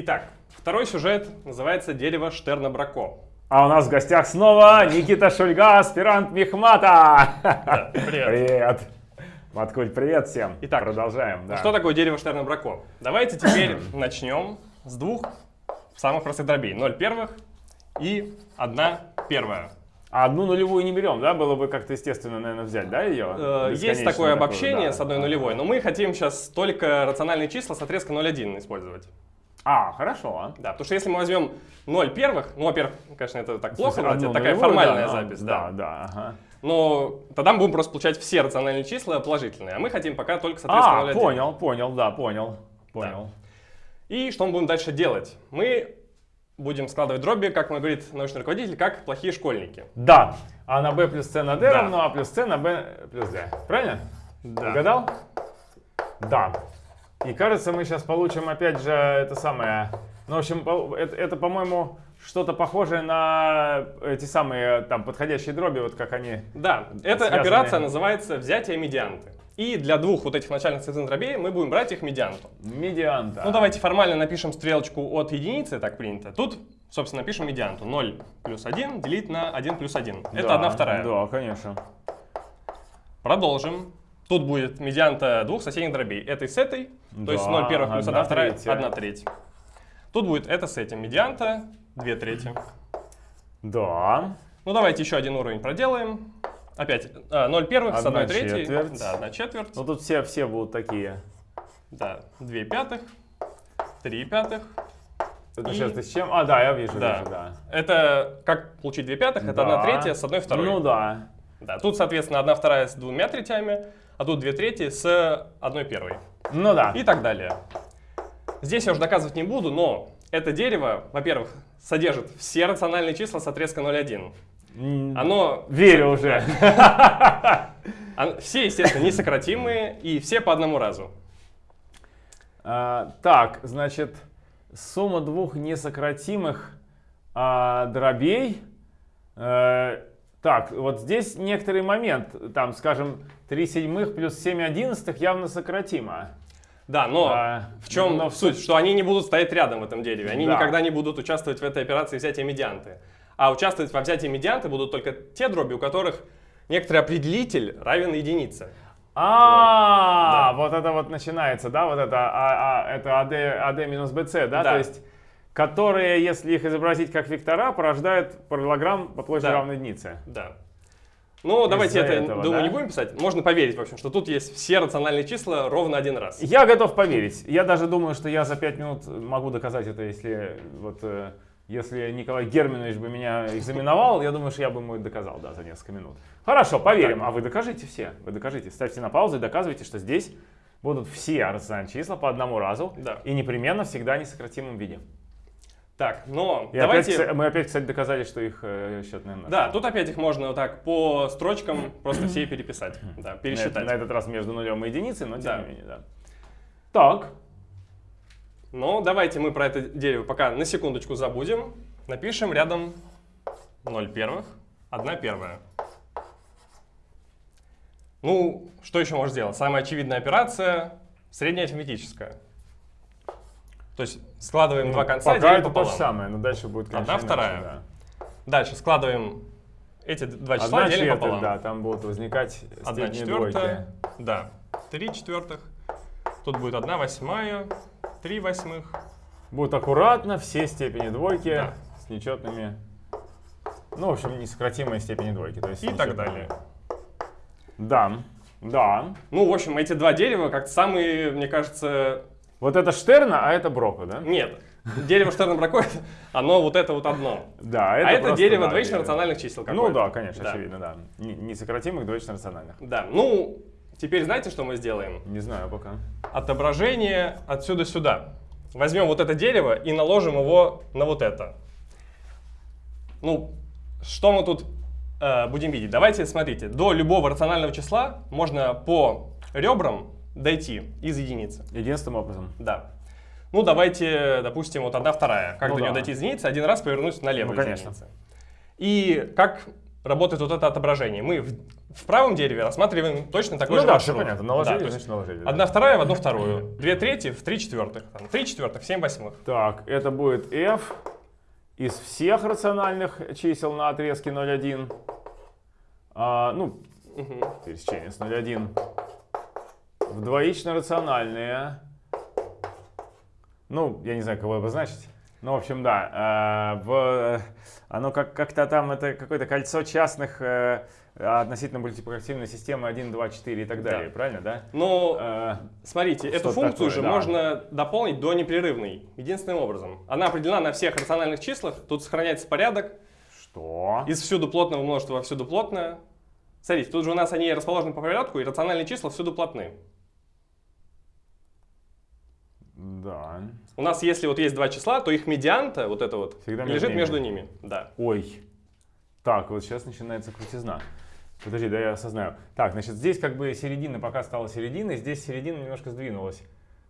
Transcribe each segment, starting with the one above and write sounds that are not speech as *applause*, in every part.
Итак, второй сюжет называется «Дерево Штерна-Брако». А у нас в гостях снова Никита Шульга, аспирант Мехмата. Да, привет. Привет. Маткуль, привет всем. Итак, продолжаем. Да. Что такое дерево Штерна-Брако? Давайте теперь *clears throat* начнем с двух самых простых дробей. 0 первых и 1 первая. А одну нулевую не берем, да? Было бы как-то естественно, наверное, взять, да, ее? Э, Есть такое обобщение да. с одной нулевой, но мы хотим сейчас только рациональные числа с отрезка 0,1 использовать. А, хорошо. Да, потому что если мы возьмем 0 первых, ну, во-первых, конечно, это так плохо, одну это такая нулевую, формальная да, запись, Да, да. да, ага. Но тогда мы будем просто получать все рациональные числа положительные, а мы хотим пока только с отрезка А, 0,1. понял, понял, да, понял. Понял. И что мы будем дальше делать? Мы будем складывать дроби, как мой говорит научный руководитель, как плохие школьники. Да. А на b плюс c на d Да. равно а плюс c на b плюс d. Правильно? Да. Угадал? Да. И кажется, мы сейчас получим опять же это самое... Ну, в общем, это, это, по-моему, что-то похожее на эти самые там подходящие дроби, вот как они... Да, эта Связанные. операция называется взятие медианты. И для двух вот этих начальных цифр дробей мы будем брать их медианту. Медианта. Ну давайте формально напишем стрелочку от единицы, так принято. Тут, собственно, напишем медианту. 0 плюс 1 делить на 1 плюс 1. Это Да, 1 вторая. Да, конечно. Продолжим. Тут будет медианта двух соседних дробей. Этой с этой, то есть Да, 0 первых плюс 1 одна вторая, третья. 1 треть. Тут будет это с этим. Медианта 2 трети. Да. Ну давайте еще один уровень проделаем. Опять а, 0 первых с Одна 1 третьей. четверть. Да, 1 четверть. Ну тут все, все будут такие. Да, 2 пятых, 3 пятых. Это И- сейчас ты с чем? А, да, я вижу, Да. вижу, да. Это как получить 2 пятых? Это Да. 1 третья с 1 второй. Ну да. Да, тут, соответственно, 1 вторая с двумя третями, а тут 2 трети с 1 первой. Ну да. И так далее. Здесь я уже доказывать не буду, но это дерево, во-первых, содержит все рациональные числа с отрезка 0,1. М, Оно, Верю уже. *laughs* все, естественно, несократимые и все по одному разу. А, так, значит, сумма двух несократимых а, дробей. Э, так, вот здесь некоторый момент. Там, скажем, 3 седьмых плюс 7 одиннадцатых явно сократимо. Да, но А, в чем но суть? Что они не будут стоять рядом в этом дереве. Они Да. никогда не будут участвовать в этой операции взятия медианты. А участвовать во взятии медианты будут только те дроби, у которых некоторый определитель равен единице. А, вот это вот начинается, да, вот это, а, а, это AD, AD минус BC, да, Да. то есть, которые, если их изобразить как вектора, порождают параллелограмм по площади Да. равной единице. Да. Ну, давайте Из-за это, этого, думаю, да? не будем писать. Можно поверить, в общем, что тут есть все рациональные числа ровно один раз. Я готов поверить. Я даже думаю, что я за пять минут могу доказать это, если вот э, если Николай Германович бы меня экзаменовал, я думаю, что я бы ему это доказал, да, за несколько минут. Хорошо, поверим. А вы докажите все. Вы докажите. Ставьте на паузу и доказывайте, что здесь будут все рациональные числа по одному разу Да. и непременно всегда в несократимом виде. Так, но И давайте... опять, мы опять, кстати, доказали, что их э, счетная наша. Да, тут опять их можно вот так по строчкам просто все переписать, да, на, пересчитать. на этот раз между нулем и единицей, но тем Да. не менее, да. Так, Но давайте мы про это дерево пока на секундочку забудем. Напишем рядом 0 первых, 1 первая. Ну, что еще можно сделать? Самая очевидная операция — средняя арифметическая. То есть складываем два конца, Ну, пока это то пополам. же самое, но дальше будет, конечно, Одна иначе, вторая. да. Дальше складываем эти два числа, Одна делим четверть, пополам. да, там будут возникать Одна четвертая, двойки. да, три четвертых. Тут будет одна восьмая, три восьмых. Будут аккуратно все степени двойки Да. с нечетными, ну, в общем, несократимые степени двойки. То есть И так далее. Да, да. Ну, в общем, эти два дерева как самые, мне кажется... Вот это Штерна, а это Брока, да? Нет, дерево Штерна-Бракой, оно вот это вот одно. Да, а это просто, дерево да, рациональных чисел Ну да, конечно, Да. очевидно, да. Несократимых двоично рациональных. Да, ну, теперь знаете, что мы сделаем? Не знаю пока. Отображение отсюда сюда. Возьмем вот это дерево и наложим его на вот это. Ну, что мы тут э, будем видеть? Давайте, смотрите, до любого рационального числа можно по ребрам дойти из единицы. Единственным образом. Да. Ну, давайте, допустим, вот одна вторая. Как Ну до нее да. дойти из единицы? Один раз повернуть налево Ну, конечно. единицы. И как работает вот это отображение. Мы в, в правом дереве рассматриваем точно такой Ну же да, маршрут. все понятно. Да, Наложили, есть значит наложили. да. Одна вторая в одну вторую. Две трети в три четвертых. Там, три четвертых семь восьмых. Так, это будет f из всех рациональных чисел на отрезке 0,1. А, ну, Мгм. пересечение с 0,1. В двоично рациональные. Ну, я не знаю, кого обозначить. Ну, в общем, да. а, в, оно как, как-то там, это какое-то кольцо частных э, относительно мультипликативной системы 1, 2, 4 и так Да. далее. Правильно, да? Ну, Э, смотрите, эту функцию такое, же да. можно дополнить до непрерывной. Единственным образом. Она определена на всех рациональных числах. Тут сохраняется порядок. что? Из всюду плотного множества во всюду плотное. Смотрите, тут же у нас они расположены по порядку, и рациональные числа всюду плотны. Да. У нас, если вот есть два числа, то их медианта, вот это вот, Всегда между лежит ними. между ними. Да. Ой. Так, вот сейчас начинается крутизна. Подожди, да я осознаю. Так, значит, здесь как бы середина пока стала серединой, здесь середина немножко сдвинулась.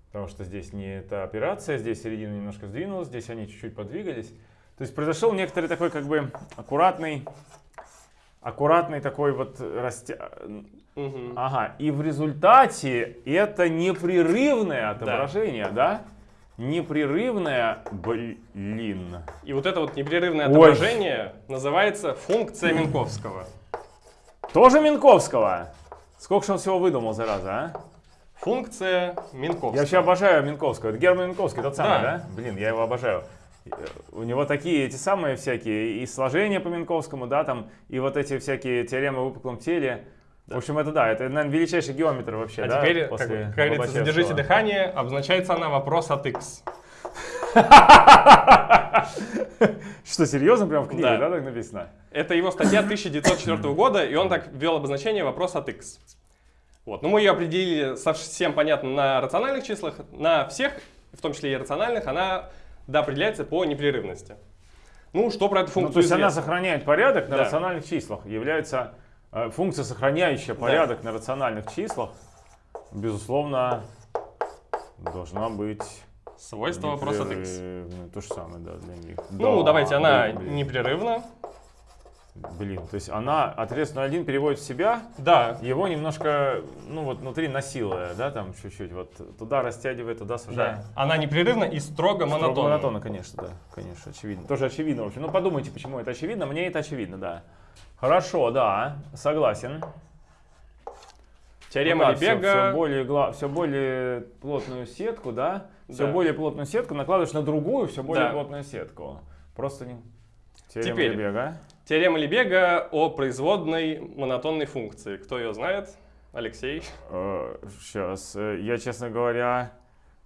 Потому что здесь не эта операция, здесь середина немножко сдвинулась, здесь они чуть-чуть подвигались. То есть произошел некоторый такой как бы аккуратный, аккуратный такой вот растя... Мгм. Ага, и в результате это непрерывное отображение, да? Непрерывное, блин. И вот это вот непрерывное Ой. отображение называется функция Минковского. Тоже Минковского? Сколько же он всего выдумал, зараза, а? Функция Минковского. Я вообще обожаю Минковского. Это Герман Минковский, тот самый, Да. да? Блин, я его обожаю. У него такие эти самые всякие и сложения по Минковскому, да, там, и вот эти всякие теоремы о выпуклом теле. В общем, это да, это, наверное, величайший геометр вообще, А да? теперь, как, после как говорится, Лобачевского. задержите дыхание, обозначается она вопрос от x. *laughs* Что, серьезно, прям в книге, Да. да, так написано? Это его статья 1904 года, и он так ввел обозначение вопрос от x. Вот. Но мы ее определили совсем понятно на рациональных числах, на всех, в том числе и рациональных, она да, определяется по непрерывности. Ну, что про эту Ну, функцию то есть она известно? сохраняет порядок на Да. рациональных числах. Является э, функция, сохраняющая порядок на рациональных числах, безусловно, должна быть Свойство вопроса от x. То же самое, да, для них. Ну, Да, давайте, она непрерывна. Блин, то есть она отрез 0,1 переводит в себя, Да, его немножко, ну вот внутри насилуя, да, там чуть-чуть, вот туда растягивает, туда сужает. да. Она непрерывна и строго Строго монотонна. конечно, да, конечно, очевидно. Тоже очевидно, в общем. Ну, подумайте, почему это очевидно. Мне это очевидно, да. Хорошо, да, согласен. Теорема Ну да, Лебега. Все, более, гла- всё более плотную сетку, да? Все Да. более плотную сетку накладываешь на другую, все более Да. плотную сетку. Просто не... Теорема Теперь. Лебега. Теорема Лебега о производной монотонной функции. Кто ее знает? Алексей. Сейчас, я, честно говоря,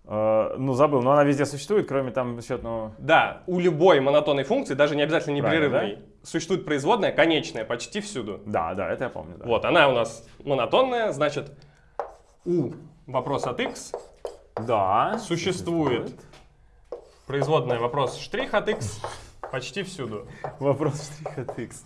э, ну, забыл, но она везде существует, кроме там счетного... Да, у любой монотонной функции, даже не обязательно непрерывной, существует производная конечная почти всюду. Да, да, это я помню, да. Вот, она у нас монотонная, значит, у вопрос от x Да. существует производная вопрос штрих от x почти всюду. Вопрос штрих от x.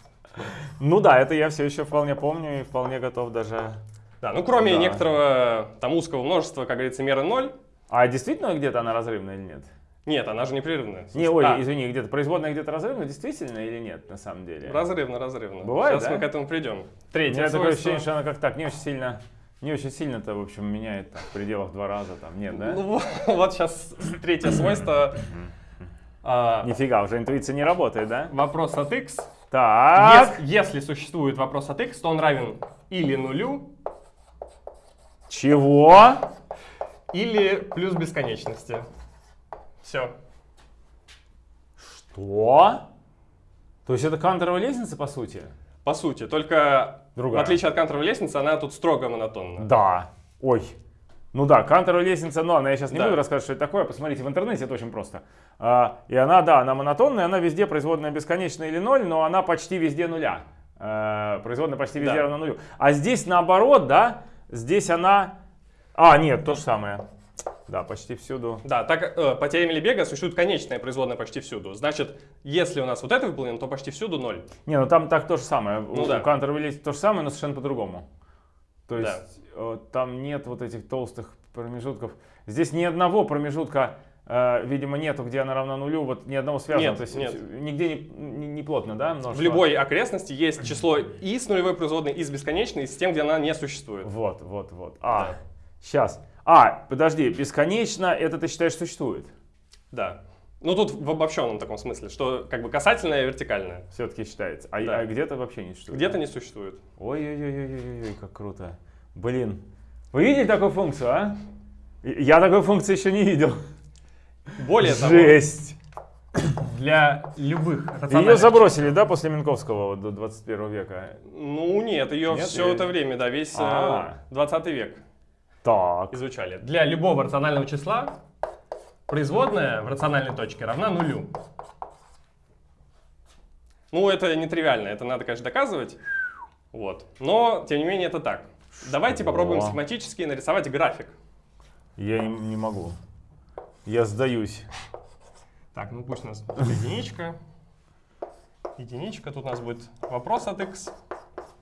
Ну да, это я все еще вполне помню и вполне готов даже... Да, ну кроме Да. некоторого там узкого множества, как говорится, меры 0, А действительно где-то она разрывная или нет? нет, она же непрерывная. Не, ой, А, извини, где-то производная где-то разрывная, действительно или нет, на самом деле? Разрывно, разрывно. Бывает, Сейчас да? мы к этому придем. У Третье меня такое ощущение, что она как так, не очень сильно, не очень сильно-то, в общем, меняет там, в пределах два раза, там, нет, да? Ну, *laughs* вот сейчас третье свойство. А, Нифига, уже интуиция не работает, да? Вопрос от x. Так, Ес- Если существует вопрос от x, то он равен или нулю, чего? или плюс бесконечности. Все. Что? То есть это кантовая лестница, по сути? По сути, только Другая. в отличие от кантовой лестницы, она тут строго монотонна. Да. Ой. Ну да, кантовая лестница, но она, я сейчас не Да. буду рассказывать, что это такое, посмотрите в интернете, это очень просто. А, и она, да, она монотонная, она везде производная бесконечная или ноль, но она почти везде нуля. А, производная почти везде Да. равна нулю. А здесь наоборот, да, здесь она... А, нет, то же самое. Да, почти всюду. Да, так э, по теореме Лебега существует конечная производная почти всюду. Значит, если у нас вот это выполнено, то почти всюду ноль. Не, ну там так то же самое. у, Ну да. у лестницы то же самое, но совершенно по-другому. То Да. есть э, там нет вот этих толстых промежутков. Здесь ни одного промежутка э, видимо, нету, где она равна нулю, вот ни одного связанного. Нет, то есть нет. нигде не, не- не плотно, да, множество? В любой окрестности есть число и с нулевой производной, и с бесконечной, и с тем, где она не существует. Вот, вот, вот. А, Да. сейчас. А, подожди, бесконечно, это ты считаешь существует? Да. Ну тут в обобщенном таком смысле, что как бы касательное и вертикальное. Все-таки считается. А, Да. а где-то вообще не существует? Где-то не существует. Ой-ой-ой, как круто. Блин. Вы видели такую функцию, а? Я такой функции еще не видел. Более того, Жесть. для любых Ее забросили, да, после Минковского вот, до 21 века? Ну нет, ее Нет, все я- это время, да, весь э, А. 20 век Так. изучали. Для любого рационального числа производная в рациональной точке равна нулю. Ну, это нетривиально, это надо, конечно, доказывать. Вот. Но, тем не менее, это так. Давайте Что? попробуем схематически нарисовать график. Я не, не могу. Я сдаюсь. Так, ну пусть у нас единичка. Единичка, тут у нас будет вопрос от x,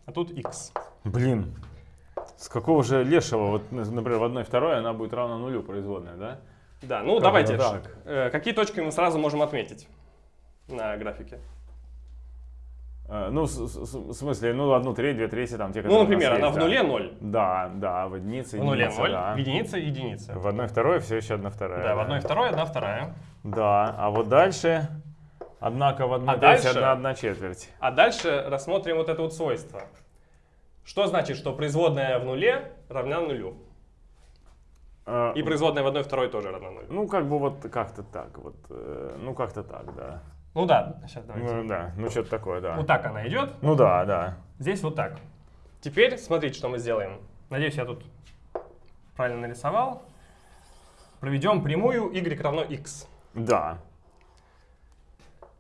а тут x. Блин. С какого же лешего, вот, например, в одной второй она будет равна нулю производная, да? Да, ну Как давайте. так? э, какие точки мы сразу можем отметить на графике? Э, Ну, в смысле, ну, одну треть, две трети, там те, Ну, которые у нас например, она есть, в да. нуле 0. Да, да, в единице, В нуле единица, 0, да. в единице единица. В одной второй все еще одна вторая. Да, в одной второй, одна вторая. Да, а вот дальше, однако, в одной А дальше? одна, одна четверть. А дальше рассмотрим вот это вот свойство. Что значит, что производная в нуле равна нулю? Э, И производная в одной второй тоже равна нулю. Ну, как бы вот как-то так, вот, э, ну, как-то так, да. Ну да, сейчас давайте. Ну, да, ну, что-то такое, да. Вот так она идет, Ну, да, да. здесь вот так. Теперь смотрите, что мы сделаем. Надеюсь, я тут правильно нарисовал. Проведем прямую y равно x. Да.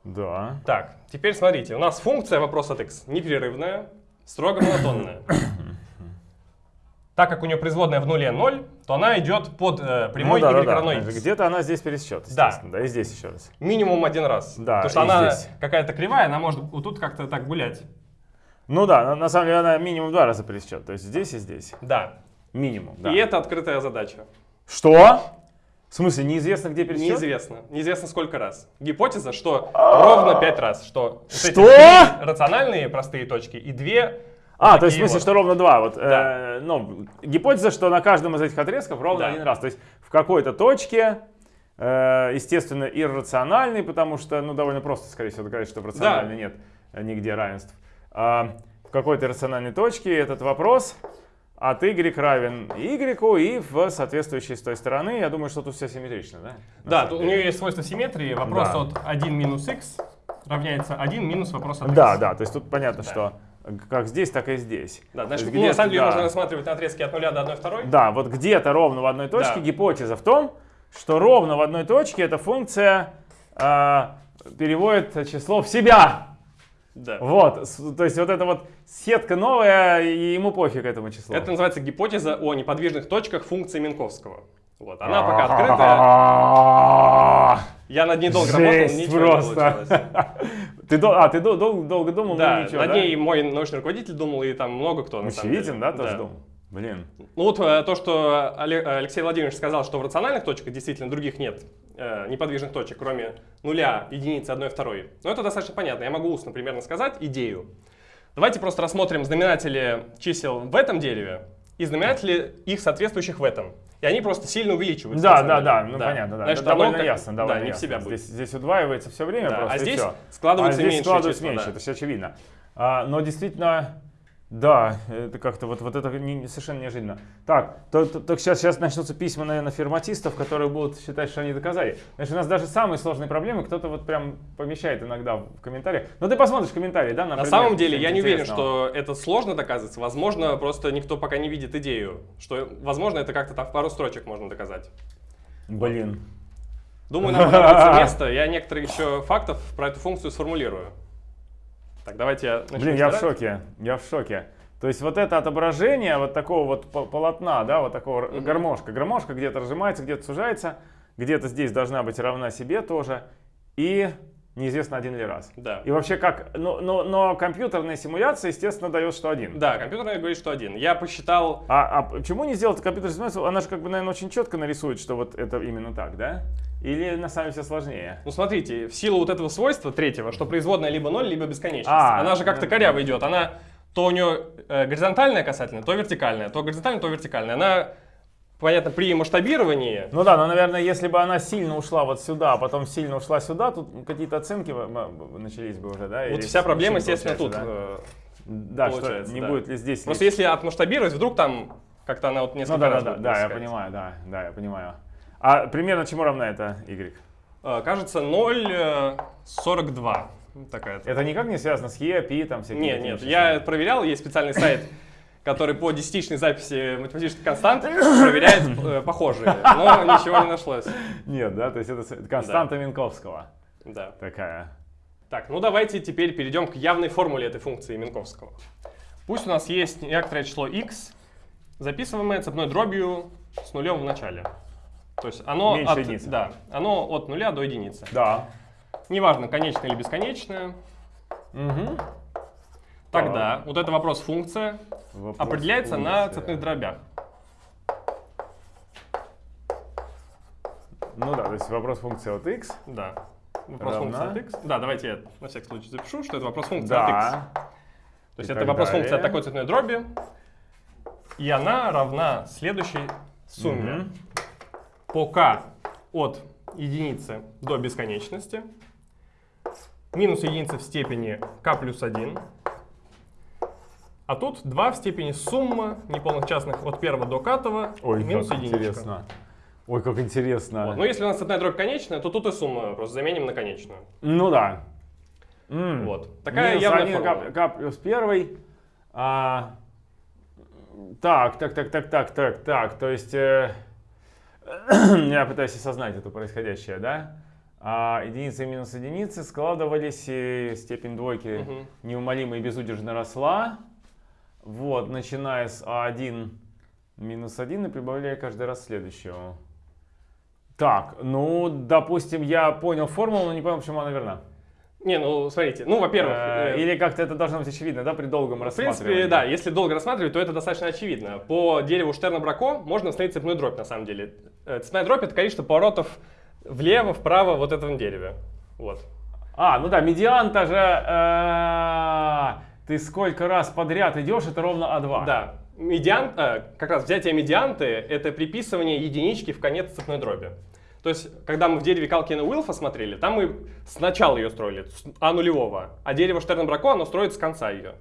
Да. Так, теперь смотрите, у нас функция вопрос от x непрерывная, строго монотонная. Так как у нее производная в нуле 0, то она идет под э, прямой ну, да, y да, равно да. x. Где-то она здесь пересчет, Да. Да. и здесь еще раз. Минимум один раз. Да, Потому что она какая-то кривая, она может вот тут как-то так гулять. Ну да, на, на самом деле она минимум два раза пересчет. То есть здесь и здесь. Да. Минимум, да. И это открытая задача. Что? В смысле, неизвестно, где пересчет? Неизвестно. Неизвестно сколько раз. Гипотеза, что ровно 5 раз. Что, Что? рациональные простые точки и две А, то есть в смысле, вот. что ровно два. Вот, Да. э, ну, гипотеза, что на каждом из этих отрезков ровно Да. один раз. То есть в какой-то точке, э, естественно, иррациональный, потому что, ну, довольно просто, скорее всего, доказать, что в рациональной нет э, нигде равенств. А в какой-то рациональной точке этот вопрос от y равен y и в соответствующей с той стороны. Я думаю, что тут все симметрично, да? Да, тут у нее есть свойство симметрии. Вопрос Да. от 1 минус x равняется 1 минус вопрос от x. Да, да, то есть тут понятно, Да. что как здесь, так и здесь. Да, значит, есть ну, на самом деле да. можно рассматривать на отрезке от 0 до 1 второй. Да, вот где-то ровно в одной точке Да. гипотеза в том, что ровно в одной точке эта функция а, переводит число в себя. Да. Вот, то есть вот эта вот сетка новая, и ему пофиг этому числу. Это называется гипотеза о неподвижных точках функции Минковского. Вот, она пока открытая. Я над ней долго работал, ничего просто. не *laughs* получилось. Ты, а, ты дол- дол- долго думал, Да, ну ничего, над да? ней мой научный руководитель думал, и там много кто на самом деле. Да, тоже думал? Блин. Ну вот э, то, что Але- Алексей Владимирович сказал, что в рациональных точках действительно других нет э, неподвижных точек, кроме нуля, единицы, одной, второй. Но это достаточно понятно. Я могу устно примерно сказать идею. Давайте просто рассмотрим знаменатели чисел в этом дереве и знаменатели их соответствующих в этом. И они просто сильно увеличиваются. Да, да, да, ну понятно, да. Значит, довольно как- ясно, довольно Да, не в себя будет. Здесь, здесь удваивается все время Да, просто, а здесь всё. складываются а здесь меньшие складывается числа, меньше, да. это все очевидно. А, но действительно, да, это как-то вот, вот это не- совершенно неожиданно. Так, то, то- так сейчас, сейчас начнутся письма, наверное, ферматистов, которые будут считать, что они доказали. Значит, у нас даже самые сложные проблемы кто-то вот прям помещает иногда в комментариях. Ну ты посмотришь комментарии, да? На предмет самом деле, я не уверен, что это сложно доказывается. Возможно, просто никто пока не видит идею. Что, возможно, это как-то там в пару строчек можно доказать. Блин. Думаю, нам понадобится *laughs* место. Я некоторые еще фактов про эту функцию сформулирую. Так, давайте я начну Блин, я в шоке, я в шоке. То есть вот это отображение вот такого вот по- полотна, да, вот такого р- гармошка. Гармошка где-то разжимается, где-то сужается, где-то здесь должна быть равна себе тоже. И неизвестно один ли раз. Да. И вообще как, но, но, но компьютерная симуляция, естественно, дает, что один. Да, компьютерная говорит, что один. Я посчитал... А, а почему не сделать компьютерную симуляцию? Она же, как бы, наверное, очень четко нарисует, что вот это именно так, да? Или на самом деле все сложнее? Ну смотрите, в силу вот этого свойства третьего, что производная либо 0, либо бесконечность, А, она же как-то коряво идет. Она то у нее э, горизонтальная касательная, то вертикальная, то горизонтальная, то вертикальная. Она, понятно, при масштабировании Ну да, но, наверное, если бы она сильно ушла вот сюда, а потом сильно ушла сюда, тут какие-то оценки начались бы уже, да? Вот Или вся проблема, естественно, тут. э, Да, Да, что не да. будет ли здесь... Просто если отмасштабировать, вдруг там как-то она вот несколько Ну да, да, раз да, будет да, я понимаю, да, да, я понимаю. А примерно чему равна это y? Э, Кажется, 0,42. Такая. Это никак не связано с e, π, там всякие... Нет, нет, я проверял, есть специальный сайт, *laughs* который по десятичной записи математических констант проверяет э, похожие, но ничего не нашлось. Нет, да, то есть это константа Минковского Да. такая. Так, ну давайте теперь перейдем к явной формуле этой функции Минковского. Пусть у нас есть некоторое число x, записываемое цепной дробью с нулем в начале. То есть оно Меньше от, единицы. да, оно от нуля до единицы. Да. Неважно, конечное или бесконечное. Угу. Тогда вот это вопрос функция определяется на цепных дробях. Ну да, то есть вопрос функции от x. Да. Вопрос Равна? функции от x. Да, давайте я на всякий случай запишу, что это вопрос функции от x. Да. То есть И это вопрос функции от далее. такой цветной дроби. И она равна следующей сумме. Мгм. По k от единицы до бесконечности. Минус единица в степени k плюс 1. А тут 2 в степени сумма неполных частных от первого до катого Ой, минус как единичка. интересно. Ой, как интересно. Вот. Ну, если у нас цветная дробь конечная, то тут и сумма просто заменим на конечную. Ну да. М. Вот. Такая Минус явная 1 формула. к, к плюс первый. А, так, так, так, так, так, так, так. То есть э, *clears throat* я пытаюсь осознать это происходящее, да? А, единицы и минус единицы складывались, и степень двойки Мгм. неумолимо и безудержно росла. Вот, начиная с А1 минус 1 и прибавляя каждый раз следующего. Так, ну, допустим, я понял формулу, но не понял, почему она верна. Не, ну, смотрите. Ну, во-первых, Э, э, Или как-то это должно быть очевидно, да, при долгом В рассматривании? принципе, да, если долго рассматривать, то это достаточно очевидно. По дереву Штерна-Брако можно установить цепную дробь, на самом деле. Э, Цепная дробь — это количество поворотов влево, вправо вот этом дереве. Вот. А, ну да, медиан-то же... э, Ты сколько раз подряд идешь, это ровно А А2. Да. Медиан, э, как раз взятие медианты — это приписывание единички в конец цепной дроби. То есть, когда мы в дереве Калкина Уилфа смотрели, там мы сначала ее строили, с А нулевого, а дерево Штерна-Брако, оно строится с конца ее.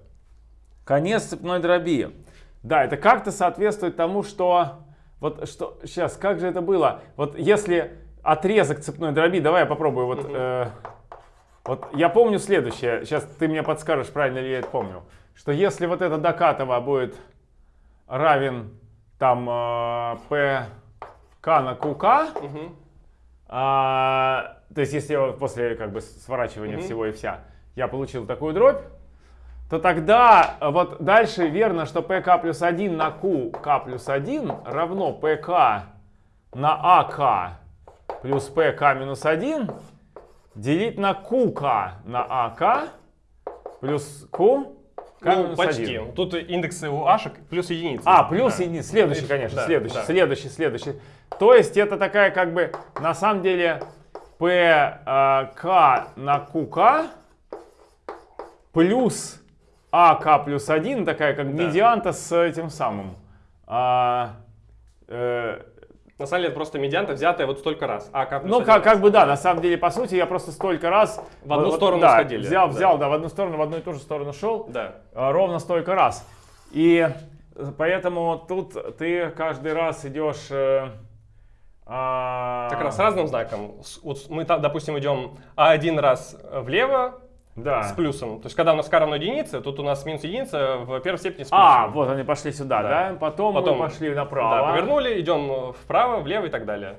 Конец цепной дроби. Да, это как-то соответствует тому, что... Вот что... Сейчас, как же это было? Вот если отрезок цепной дроби... Давай я попробую. Вот, Мгм. э, вот я помню следующее. Сейчас ты мне подскажешь, правильно ли я это помню. Что если вот это докатово будет равен там э, pk на qk, Мгм. А, то есть, если я после как бы сворачивания Мгм. всего и вся, я получил такую дробь, то тогда а, вот дальше верно, что pk плюс 1 на qk плюс 1 равно pk на ak плюс pk минус 1 делить на qk на ak плюс q Ну, почти. 1. Тут индексы у ашек плюс единицы. А, плюс Да. единица. Следующий, конечно, Да, следующий, да. следующий, следующий. То есть это такая как бы, на самом деле, p а, на qk плюс ak плюс 1, такая как Да. медианта с этим самым. А, э, На самом деле это просто медианта, взятая вот столько раз. А, К плюс ну, как, как бы да, на самом деле, по сути, я просто столько раз... В одну вот- сторону да, сходили, Взял, да. взял, да, в одну сторону, в одну и ту же сторону шел. Да. А, ровно столько раз. И э, поэтому тут ты каждый раз идешь... э, а, Как раз с разным знаком. Вот мы, допустим, идем один раз влево Да. с плюсом. То есть, когда у нас k равно единице, тут у нас минус единица в первой степени с плюсом. А, вот они пошли сюда, да? Да. Потом, Потом- мы пошли Да, направо. повернули, идем вправо, влево и так далее.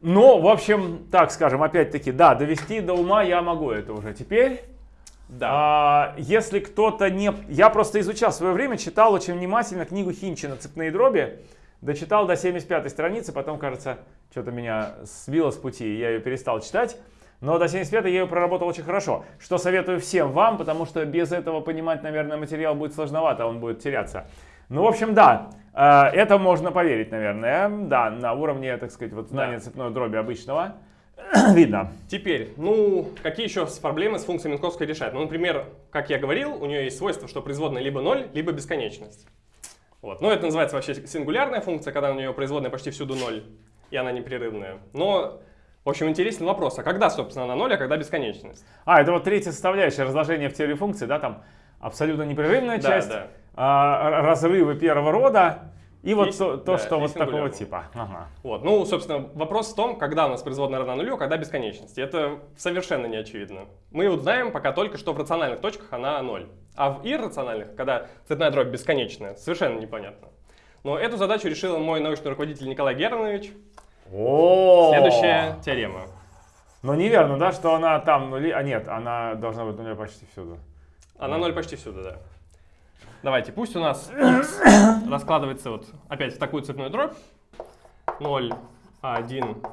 Ну, в общем, так скажем, опять-таки, да, довести до ума я могу это уже теперь. Да. А, если кто-то не... Я просто изучал в свое время, читал очень внимательно книгу Хинчина «Цепные дроби». Дочитал до 75 страницы, потом, кажется, что-то меня сбило с пути, и я ее перестал читать. Но до 75 я ее проработал очень хорошо, что советую всем вам, потому что без этого понимать, наверное, материал будет сложновато, он будет теряться. Ну, в общем, да, э, это можно поверить, наверное, да, на уровне, так сказать, вот знания Да. цепной дроби обычного *clears throat* видно. Теперь, ну, какие еще проблемы с функцией Минковской решать? Ну, например, как я говорил, у нее есть свойство, что производная либо 0, либо бесконечность. Вот. Ну, это называется вообще сингулярная функция, когда у нее производная почти всюду 0, и она непрерывная. Но, в общем, интересный вопрос, а когда, собственно, она 0, а когда бесконечность? А, это вот третья составляющая разложения в теории функций, да, там абсолютно непрерывная Да, часть, да. а, разрывы первого рода, и вот И- то, то, да, что вот такого типа. Ага. Вот. Ну, собственно, вопрос в том, когда у нас производная равна нулю, а когда бесконечность. Это совершенно не очевидно. Мы вот знаем пока только, что в рациональных точках она 0. А в иррациональных, когда цветная дробь бесконечная, совершенно непонятно. Но эту задачу решил мой научный руководитель Николай Германович. О! Следующая теорема. Но неверно, да, что она там нули, а нет, она должна быть нуля почти всюду. Она 0 почти всюду, да. Давайте, пусть у нас *coughs* раскладывается вот опять в такую цветную дробь. 0, А1,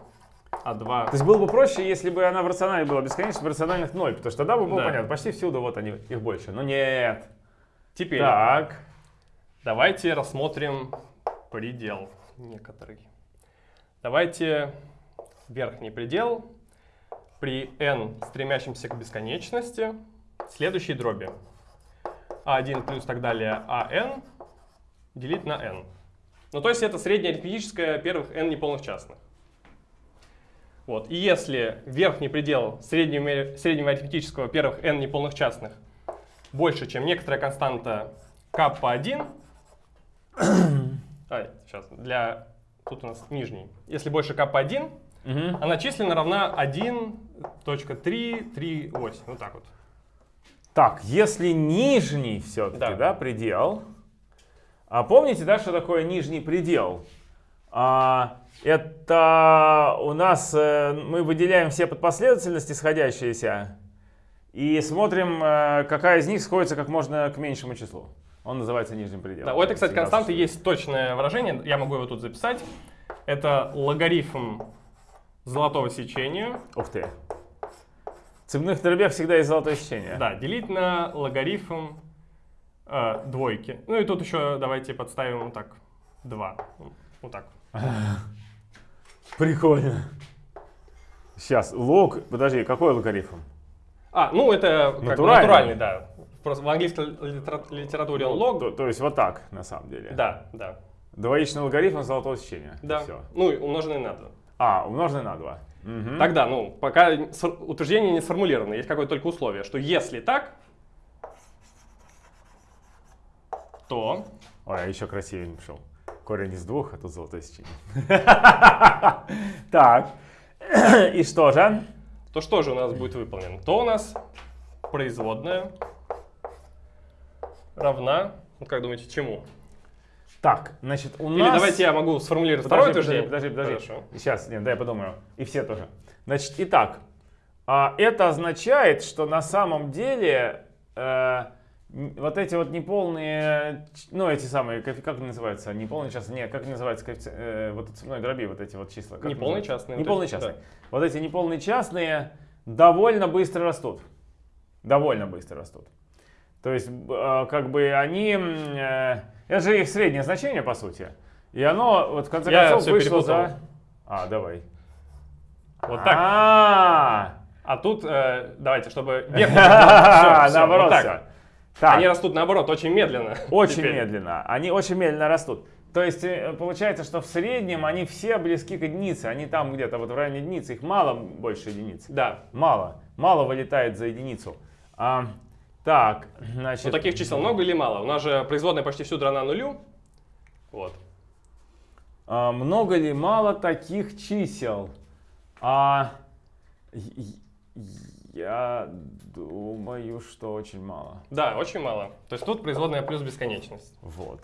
А2. То есть было бы проще, если бы она в рационале была бесконечна, в рациональных ноль, потому что тогда бы было Да. понятно, почти всюду вот они, их больше. Но нет. Теперь Так. Давайте рассмотрим предел некоторый. Давайте верхний предел при n, стремящемся к бесконечности, следующей дроби. a1 плюс так далее an делить на n. Ну, то есть это среднее арифметическое первых n неполных частных. Вот. И если верхний предел среднего, среднего арифметического первых n неполных частных больше, чем некоторая константа k1, а, сейчас, для, тут у нас нижний. Если больше k1, Мгм. она численно равна 1.338. Вот так вот. Так, если нижний все-таки, Да. да. предел. А помните, да, что такое нижний предел? А, это у нас э, мы выделяем все подпоследовательности сходящиеся и смотрим, э, какая из них сходится как можно к меньшему числу. Он называется нижним пределом. Да, у этой, кстати, константы есть точное выражение, я могу его тут записать. Это логарифм золотого сечения. Ух ты. В цепных дробях всегда есть золотое сечение. Да, делить на логарифм э, двойки. Ну и тут еще давайте подставим вот так 2. Вот так. *laughs* Прикольно. Сейчас, лог, подожди, какой логарифм? А, ну это как бы Натуральный. натуральный, да. Просто в английской литера- литературе лог. То, то есть вот так, на самом деле. Да, да, Двоичный логарифм золотого сечения. да. Все. Ну умноженный на 2. А, умноженный на 2. Мгм. Тогда, ну, пока утверждение не сформулировано, есть какое-то только условие, что если так, то Ой, а еще красивее пошел. Корень из двух, а тут золотое сечение. *laughs* Так. И что же? то что же у нас будет выполнено? То у нас производная равна, вот как думаете, чему? Так, значит, у Или нас... давайте я могу сформулировать второе Подожди, подожди, подожди, подожди. Хорошо. Сейчас, нет, дай я подумаю. И все тоже. Значит, итак, а, это означает, что на самом деле э, вот эти вот неполные, ну эти самые, как они называются, неполные частные, нет, как они называются, э, вот от цепной дроби, вот эти вот числа. Неполные частные, Неполные частные. да. Вот эти неполные частные довольно быстро растут. Довольно быстро растут. То есть, э, как бы они, э, это же их среднее значение, по сути. И оно, вот в конце Я концов, вышло перепутал. за... А, давай. Вот так. А, А тут, э, давайте, чтобы *laughs* *laughs* наоборот. Так, Они растут наоборот очень медленно. *laughs* очень медленно. Они очень медленно растут. То есть э, получается, что в среднем они все близки к единице. Они там где-то вот в районе единицы. Их мало больше единицы. Да. Мало. Мало вылетает за единицу. А, так, значит... Но таких чисел много или мало? У нас же производная почти всюду равна нулю. Вот. А, много ли мало таких чисел? А, я думаю, что очень мало. Да, очень мало. То есть тут производная плюс бесконечность. Вот.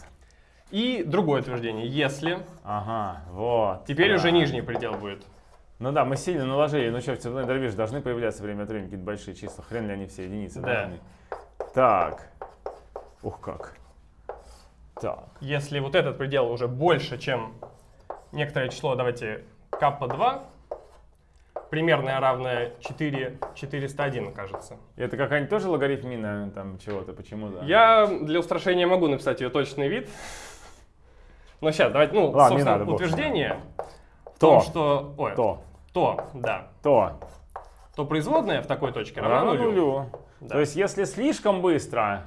И другое утверждение. Если, Ага, вот. теперь да. уже нижний предел будет. Ну да, мы сильно наложили. Ну что, в цепной дробе же должны появляться время от времени какие-то большие числа. Хрен ли они все единицы Да. должны. Так. Ух как. Так. Если вот этот предел уже больше, чем некоторое число, давайте капа 2, примерная равная 4, 401, кажется. Это какая-нибудь тоже логарифмина там чего-то, почему-то? Я для устрашения могу написать ее точный вид. Но сейчас, давайте, ну, Ладно, собственно, надо, утверждение в То. том, что... Ой, То, то, да. то. То производная в такой точке равна Равно нулю. нулю. Да. То есть если слишком быстро,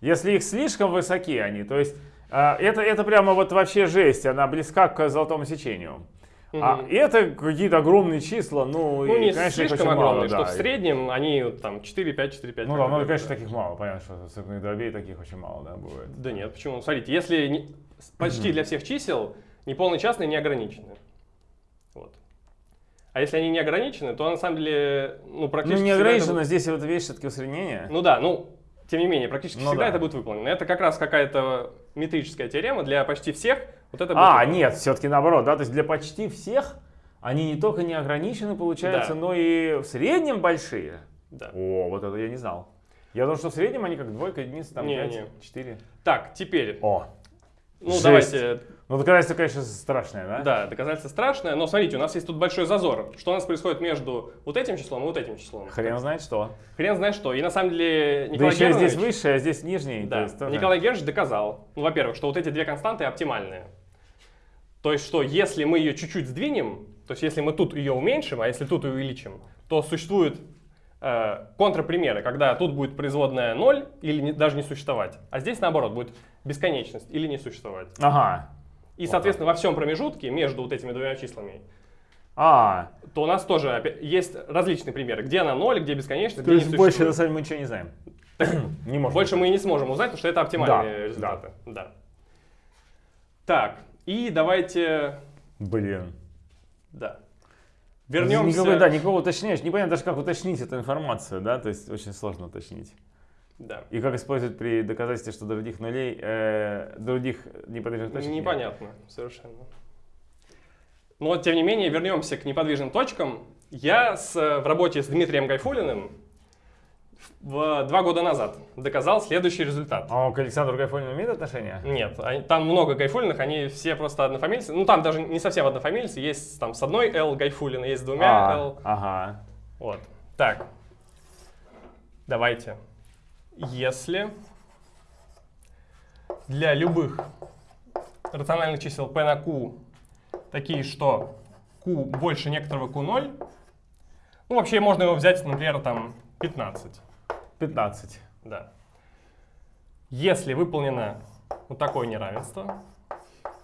если их слишком высоки они, то есть а, это, это прямо вот вообще жесть, она близка к золотому сечению. А Мгм. это какие-то огромные числа, ну, Ну, и, не конечно, их слишком очень мало, огромные, что да. в среднем они там 4-5, 4-5. Ну да, ну, конечно, таких мало, понятно, что цепных дробей таких очень мало, да, бывает. Да нет, почему? Смотрите, если не- почти *clears throat* для всех чисел неполные частные не ограничены. А если они не ограничены, то на самом деле, ну, Ну, практически не всегда это ограничено, здесь вот видишь, все-таки усреднение. Ну да, ну, тем не менее, практически Ну всегда да. это будет выполнено. Это как раз какая-то метрическая теорема для почти всех. Вот это А, выполнено. нет, все-таки наоборот, да, то есть для почти всех они не только не ограничены, получается, Да. но и в среднем большие. Да. О, вот это я не знал. Я думал, что в среднем они как двойка, единица, там Не, 5, не. 4. Так, теперь, О, ну жесть. давайте, ну доказательство, конечно, страшное, да? да, доказательство страшное, но смотрите, у нас есть тут большой зазор. Что у нас происходит между вот этим числом и вот этим числом? Хрен знает что. Хрен знает что. И на самом деле Да Николай еще и здесь высшее, а здесь нижний. то Да, есть тоже- Николай Германович доказал, ну, во-первых, что вот эти две константы оптимальные. То есть, что если мы ее чуть-чуть сдвинем, то есть если мы тут ее уменьшим, а если тут ее увеличим, то существуют э, контрпримеры, когда тут будет производная 0 или не- даже не существовать, а здесь наоборот будет бесконечность или не существовать. Ага. И, соответственно, во всем промежутке между вот этими двумя числами, А, то у нас тоже есть различные примеры, где она 0, где бесконечность, то где есть больше на самом деле мы ничего не знаем. *clears throat* *clears throat* Не можем. Больше мы и не сможем узнать, потому что это оптимальные Да, результаты. Да. Так, и давайте, Блин. да, вернемся. Никакого, да, никакого уточняешь. Непонятно даже, как уточнить эту информацию, да, то есть очень сложно уточнить. Да. И как использовать при доказательстве, что других нулей, э, других неподвижных точек нет. Непонятно, совершенно. Но, тем не менее, вернемся к неподвижным точкам. Я с, э, в работе с Дмитрием Гайфулиным в, два года назад доказал следующий результат. А он к Александру Гайфулину имеет отношение? Нет, они- там много гайфулиных, они все просто однофамильцы. Ну, там даже не совсем однофамильцы, есть там с одной L гайфулина, есть с двумя А, L. Ага. Вот. Так. Давайте. Если для любых рациональных чисел p на q такие, что q больше некоторого q0, ну, вообще можно его взять, например, там 15. 15. Да. Если выполнено вот такое неравенство,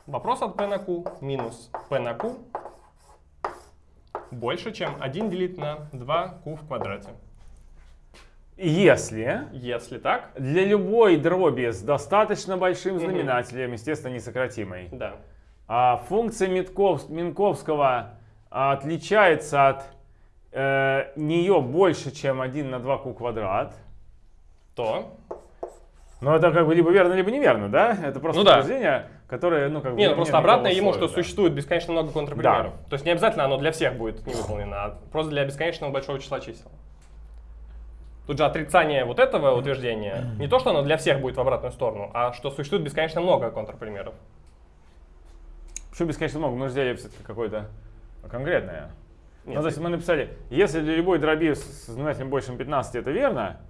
вопрос от p на q минус p на q больше, чем 1 делить на 2q в квадрате. Если Если так, для любой дроби с достаточно большим знаменателем, естественно, несократимой, да. а функция Митков- Минковского отличается от э, нее больше, чем 1 на 2q квадрат, То. Ну, это как бы либо верно, либо неверно, да? Это просто Ну да. утверждение, которое, ну, как бы... Не, ну нет просто никакого обратно ему, что да. существует бесконечно много контрпримеров. То есть не обязательно оно для всех будет не выполнено, а просто для бесконечного большого числа чисел. Тут же отрицание вот этого утверждения, не то, что оно для всех будет в обратную сторону, а что существует бесконечно много контрпримеров. Почему бесконечно много? Мы же взяли все-таки какое-то конкретное. Нет, ну, то есть мы написали, если для любой дроби с знаменателем больше 15 это верно,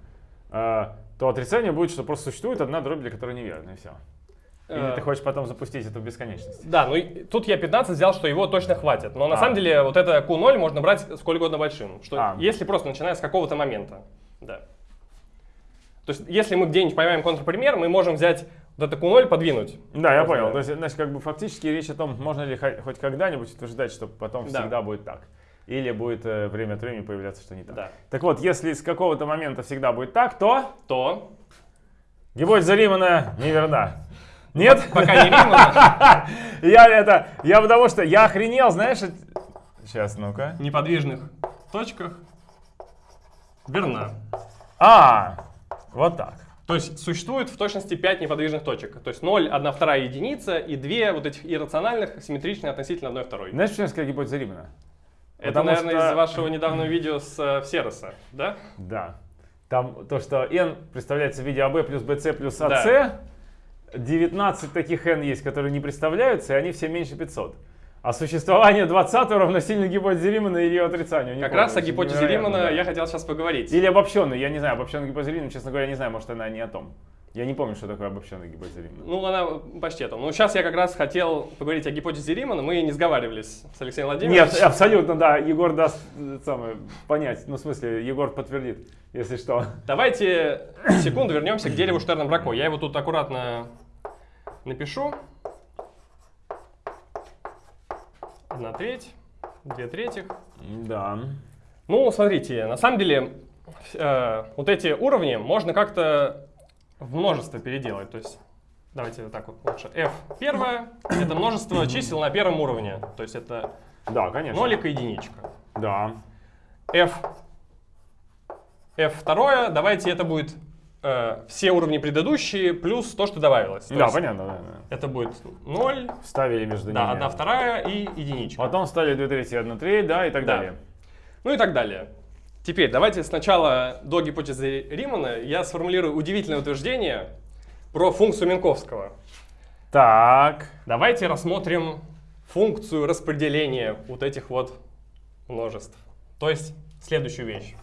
э, то отрицание будет, что просто существует одна дробь, для которой неверно, и все. Или Э, ты хочешь потом запустить это в бесконечность? Да, ну тут я 15 взял, что его точно хватит. Но на А. самом деле вот это Q0 можно брать сколь угодно большим. Что А. Если просто начиная с какого-то момента. Да. То есть если мы где-нибудь поймаем контрпример, мы можем взять вот это Q0 подвинуть. Да, я понял. То есть, значит, как бы фактически речь о том, можно ли хо- хоть когда-нибудь утверждать, что потом Да. всегда будет так. Или будет э, время от времени появляться, что не так. Да. Так вот, если с какого-то момента всегда будет так, то То, гипотеза Заримана неверна. Нет? пока не Римана, *laughs* Я это, я потому что, я охренел, знаешь, сейчас, ну-ка. в неподвижных точках верна. А, вот так. То есть существует в точности 5 неподвижных точек. То есть 0, 1 вторая единица и 2 вот этих иррациональных симметричные относительно одной второй. Знаешь, почему я сказал гипотеза Римана? Это, Потому наверное, что- из вашего недавнего видео с э, Всероса, да? Да. Там то, что n представляется в виде АБ плюс БЦ плюс АС, Да. 19 таких n есть, которые не представляются, и они все меньше 500. А существование 20 равносильно гипотезе Римана или ее отрицанию? Не Как помню, раз о гипотезе Римана да. я хотел сейчас поговорить. Или обобщенной, я не знаю, обобщенная гипотеза Римана, честно говоря, я не знаю, может она не о том. Я не помню, что такое обобщенная гипотеза Римана. Ну, она почти это. Ну, сейчас я как раз хотел поговорить о гипотезе Римана. Мы не сговаривались с Алексеем Владимировичем. Нет, абсолютно, да, Егор даст самое, понять, ну в смысле, Егор подтвердит, если что. Давайте секунду вернемся к дереву Штерна-Брако. Я его тут аккуратно напишу. Одна треть, две трети. Да. Ну, смотрите, на самом деле, э, вот эти уровни можно как-то в множество переделать. То есть, давайте вот так вот лучше. f первое — это множество чисел на первом уровне. То есть это Да, конечно. нолик и единичка. Да. f, f второе, давайте это будет э, все уровни предыдущие плюс то, что добавилось. То да, есть понятно, да, да. Это будет 0, Вставили между да, ними. одна вторая и единичка. Потом вставили 2 трети, 1 треть, да, и так Да. далее. Ну и так далее. Теперь давайте сначала до гипотезы Римана я сформулирую удивительное утверждение про функцию Минковского. Так. Давайте рассмотрим функцию распределения вот этих вот множеств. То есть следующую вещь.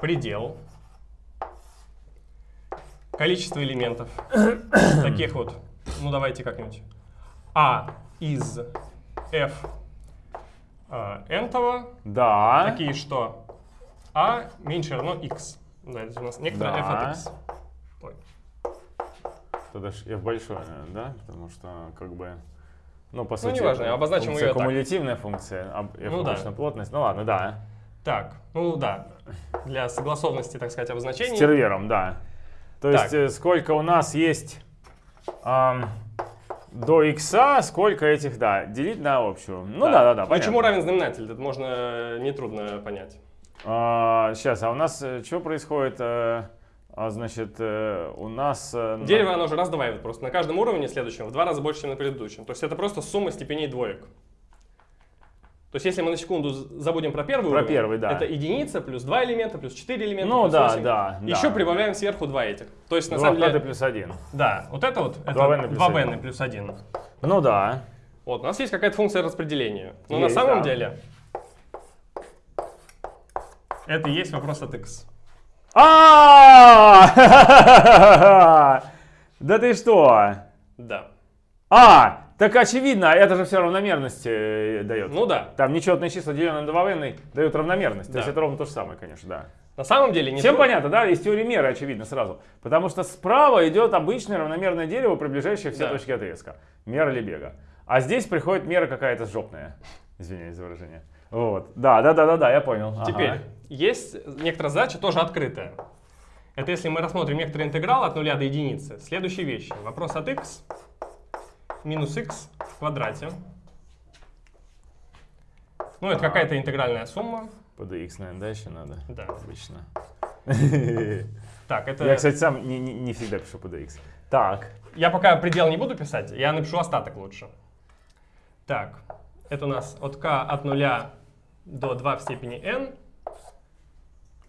Предел. Количество элементов. Таких вот. Ну давайте как-нибудь. А из f а, n-того Да. такие, что а меньше равно x. Да, это у нас некоторое Да. f от x. Ой. Тогда ж f большое, да? Потому что, как бы, ну, по сути, неважно, это обозначим её так. кумулятивная функция, а f Ну да. плотность. Ну ладно, да. Так, ну да, для согласованности, так сказать, обозначений. С тервером, да. То Так. есть, э, сколько у нас есть ам, до x, сколько этих, да, делить на общую. Ну да, да, да, Ну, понятно. чему равен знаменатель? Это можно э, нетрудно понять. сейчас, а у нас э, что происходит? э, а, значит, э, у нас... э, на- Дерево, оно же раздваивает просто на каждом уровне следующем в два раза больше, чем на предыдущем. То есть это просто сумма степеней двоек. То есть если мы на секунду забудем про первый Про уровень, первый, да. это единица плюс два элемента, плюс четыре элемента, Ну плюс да, восемь. да, да. Еще прибавляем сверху два этих. То есть на 2 самом деле, плюс 1. да, вот это вот, это Два v плюс 2 один. n плюс 1. Ну да. Вот, у нас есть какая-то функция распределения. Но на Есть, самом да. деле это и есть вопрос от x. А! *laughs* Да ты что? Да. А, так очевидно, это же все равномерность э, дает. Ну да. Там нечетные числа, деленные на 2 n, дают равномерность. То Да. есть это ровно то же самое, конечно, да. На самом деле не Всем тру- понятно, да? Из теории меры очевидно сразу. Потому что справа идет обычное равномерное дерево, приближающее все Да. точки отрезка. Мера Лебега. А здесь приходит мера какая-то жопная. Извиняюсь за выражение. Вот. Да, да, да, да, да, я понял. Ага. Теперь, есть некоторая задача, тоже открытая. Это если мы рассмотрим некоторый интеграл от нуля до единицы. Следующие вещи. Вопрос от x минус x в квадрате. Ну, это какая-то интегральная сумма. Под x, наверное, да, еще надо? Да. Обычно. Так, это... Я, кстати, сам не, не- не всегда пишу под x. Так. Я пока предел не буду писать, я напишу остаток лучше. Так, это у нас от k от нуля до 2 в степени n.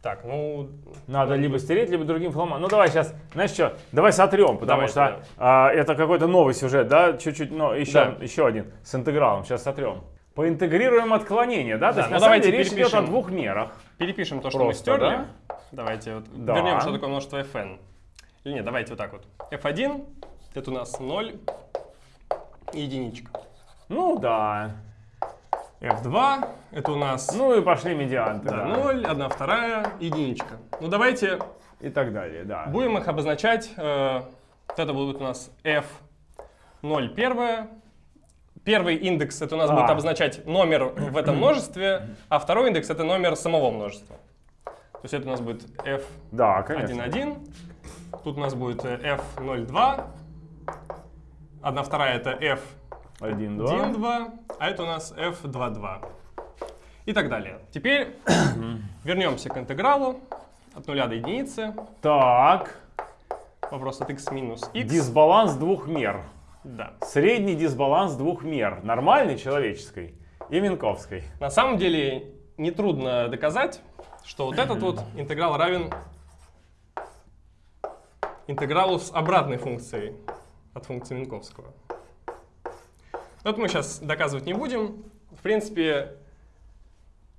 Так, ну... Надо либо стереть, либо другим фломаном. Ну давай сейчас, знаешь что, давай сотрем, потому Давайте, что а, это какой-то новый сюжет, да, чуть-чуть, но еще, Да. еще один с интегралом, сейчас сотрем. Поинтегрируем отклонение, да? То Да, есть ну на самом деле речь идет о перепишем. двух мерах. Перепишем то, что Просто, мы стерли. да? Давайте вот Да. вернем, что такое множество fn. Или нет, давайте вот так вот. f1 это у нас 0 и единичка. Ну да. F2 это у нас Ну и пошли медианты, да, да. 0, 1 вторая, единичка. Ну давайте И так далее, да. будем их обозначать. э, вот это будет у нас f0 первое. Первый индекс это у нас А. будет обозначать номер в этом *clears throat* множестве, а второй индекс это номер самого множества. То есть это у нас будет f Да, конечно. 1,1. Тут у нас будет э, f02. Одна вторая это Один, два. f1,2, а это у нас f2,2. И так далее. Теперь *coughs* вернемся к интегралу от нуля до единицы. Так, Вопрос от x минус x. дисбаланс двух мер. Да. Средний дисбаланс двух мер. Нормальной человеческой и Минковской. На самом деле нетрудно доказать, что вот этот вот *coughs* интеграл равен интегралу с обратной функцией от функции Минковского. Вот мы сейчас доказывать не будем. В принципе,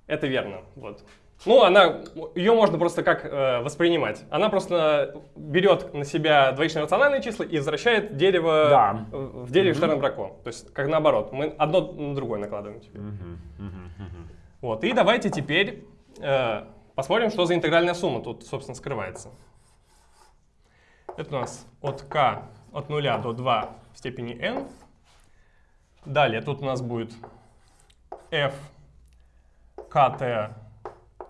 это верно. Вот. Ну, она, ее можно просто как э, воспринимать. Она просто берет на себя двоичные рациональные числа и возвращает дерево Да. в дереве Штерн-Брако. То есть, как наоборот. Мы одно на другое накладываем теперь. Вот. И давайте теперь э, посмотрим, что за интегральная сумма тут, собственно, скрывается. Это у нас от k от 0 до 2 в степени n. Далее тут у нас будет f kt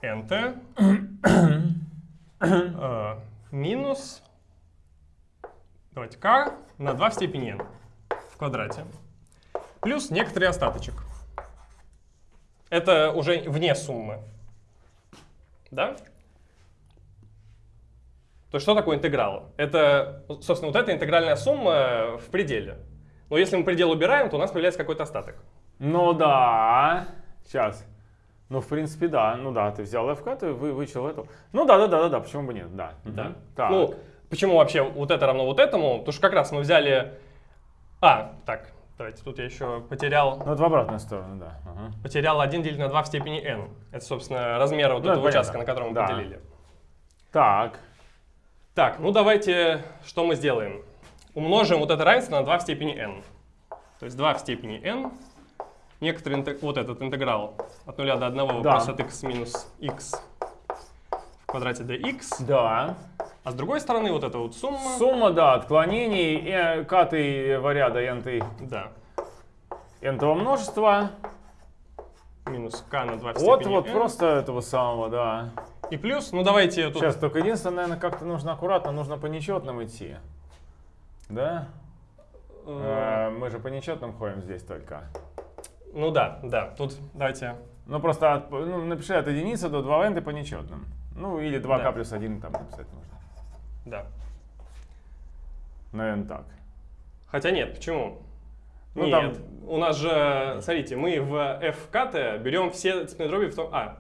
nt *coughs* э, минус давайте k на 2 в степени n в квадрате. Плюс некоторый остаточек. Это уже вне суммы. Да? То есть что такое интеграл? Это, собственно, вот эта интегральная сумма в пределе. Но если мы предел убираем, то у нас появляется какой-то остаток. Ну да. Сейчас. Ну, в принципе, да. Ну да, ты взял FK, ты вы, вычел эту. Ну да, да, да, да, да, почему бы нет, да. Да? Так. Ну, почему вообще вот это равно вот этому? Потому что как раз мы взяли... А, так, давайте, тут я еще потерял, Ну, это в обратную сторону, да. Ага. потерял 1 делить на 2 в степени n. Это, собственно, размер вот Ну, этого это участка, понятно. на котором мы Да. поделили. Так. Так, ну давайте, что мы сделаем? Умножим вот это равенство на 2 в степени n. То есть 2 в степени n. Некоторый вот этот интеграл от 0 до 1 Да. плюс от x минус x в квадрате dx. Да. А с другой стороны вот эта вот сумма. Сумма, да, отклонений э, катой варяда n Да. n множества. Минус k на 2 в Вот, степени вот n. просто этого самого, да. И плюс, ну давайте тут... Сейчас, только единственное, наверное, как-то нужно аккуратно, нужно по нечетным идти. Да? э, Э, Мы же по нечетным ходим здесь только. ну да, да. Тут давайте... Ну просто от- ну, напиши от единицы до 2 n ты по нечетным. Ну или 2k Да. плюс 1 там написать можно. Да. Наверное, так. Хотя нет, почему? Ну, нет, там- у нас же, смотрите, мы в FKT берем все цепные дроби в том... А,